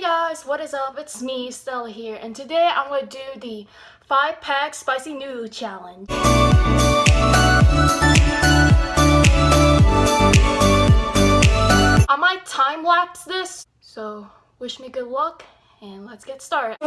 Guys, what is up? It's me, Stella here, and today I'm going to do the 5 pack spicy noodle challenge. I might time lapse this, so wish me good luck, and let's get started.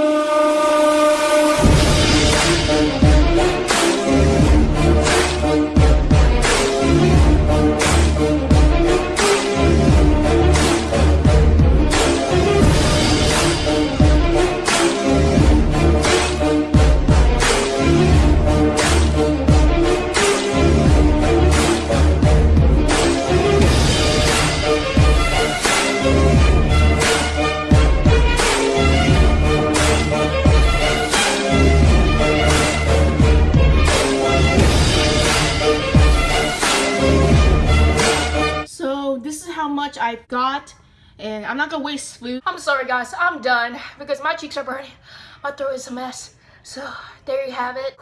How much I got and I'm not gonna waste food. I'm sorry guys, I'm done because my cheeks are burning. My throat is a mess. So there you have it.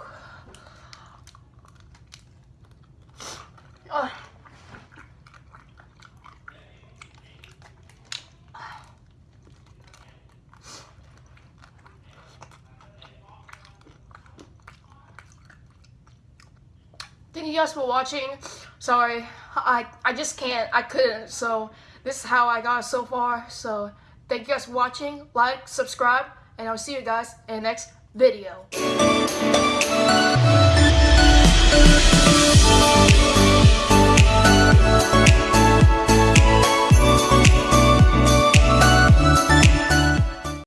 Oh. Thank you guys for watching sorry, I, I just can't, I couldn't, so this is how I got so far, so thank you guys for watching, like, subscribe, and I'll see you guys in the next video.